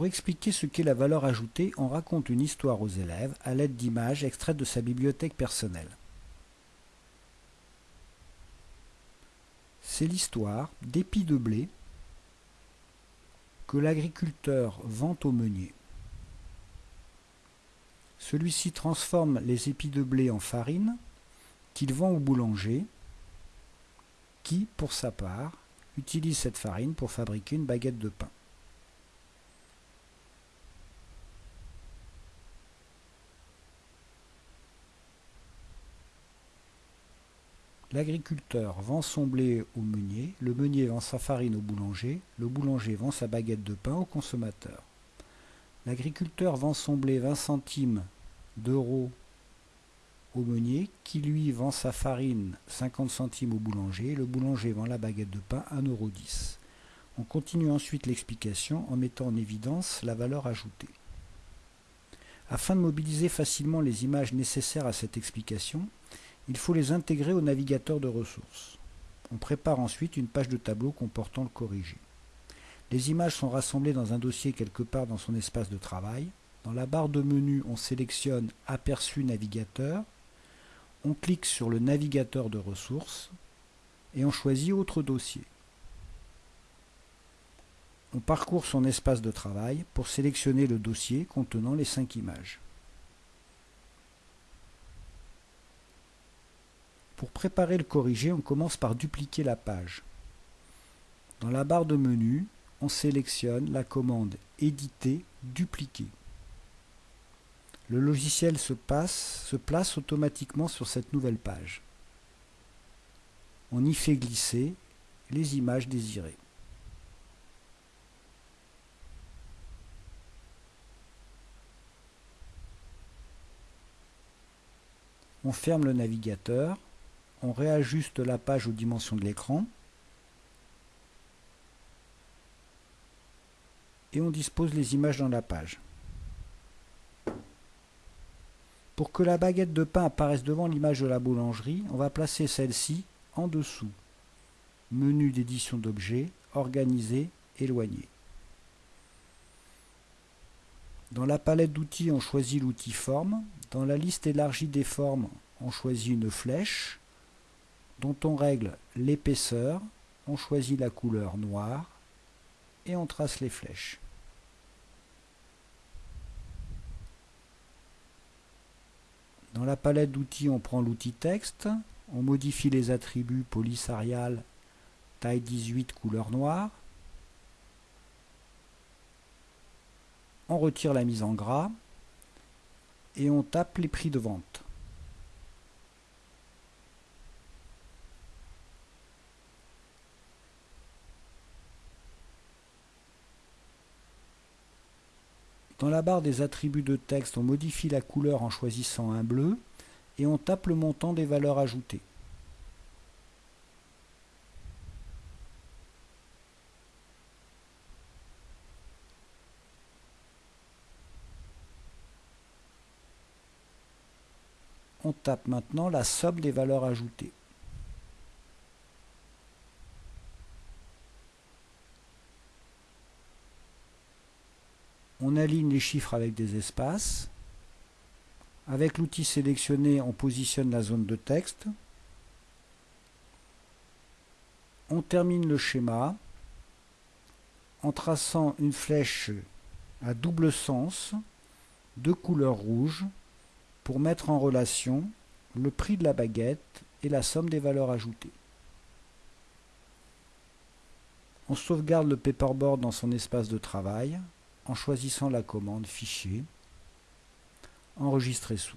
Pour expliquer ce qu'est la valeur ajoutée, on raconte une histoire aux élèves à l'aide d'images extraites de sa bibliothèque personnelle. C'est l'histoire d'épis de blé que l'agriculteur vend au meunier. Celui-ci transforme les épis de blé en farine qu'il vend au boulanger qui, pour sa part, utilise cette farine pour fabriquer une baguette de pain. L'agriculteur vend son blé au meunier, le meunier vend sa farine au boulanger, le boulanger vend sa baguette de pain au consommateur. L'agriculteur vend son blé 20 centimes d'euros au meunier, qui lui vend sa farine 50 centimes au boulanger, le boulanger vend la baguette de pain 1,10 euro. On continue ensuite l'explication en mettant en évidence la valeur ajoutée. Afin de mobiliser facilement les images nécessaires à cette explication, il faut les intégrer au navigateur de ressources. On prépare ensuite une page de tableau comportant le corrigé. Les images sont rassemblées dans un dossier quelque part dans son espace de travail. Dans la barre de menu, on sélectionne Aperçu navigateur, on clique sur le navigateur de ressources et on choisit Autre dossier. On parcourt son espace de travail pour sélectionner le dossier contenant les cinq images. Pour préparer le corrigé, on commence par dupliquer la page. Dans la barre de menu, on sélectionne la commande Éditer, dupliquer. Le logiciel se, se place automatiquement sur cette nouvelle page. On y fait glisser les images désirées. On ferme le navigateur on réajuste la page aux dimensions de l'écran et on dispose les images dans la page. Pour que la baguette de pain apparaisse devant l'image de la boulangerie, on va placer celle-ci en dessous. Menu d'édition d'objets, organiser, éloigner. Dans la palette d'outils, on choisit l'outil forme. Dans la liste élargie des formes, on choisit une flèche dont on règle l'épaisseur, on choisit la couleur noire et on trace les flèches. Dans la palette d'outils, on prend l'outil texte, on modifie les attributs police Arial, taille 18, couleur noire. On retire la mise en gras et on tape les prix de vente. Dans la barre des attributs de texte, on modifie la couleur en choisissant un bleu et on tape le montant des valeurs ajoutées. On tape maintenant la somme des valeurs ajoutées. On aligne les chiffres avec des espaces. Avec l'outil sélectionné, on positionne la zone de texte. On termine le schéma en traçant une flèche à double sens de couleur rouge pour mettre en relation le prix de la baguette et la somme des valeurs ajoutées. On sauvegarde le paperboard dans son espace de travail en choisissant la commande Fichier, Enregistrer sous.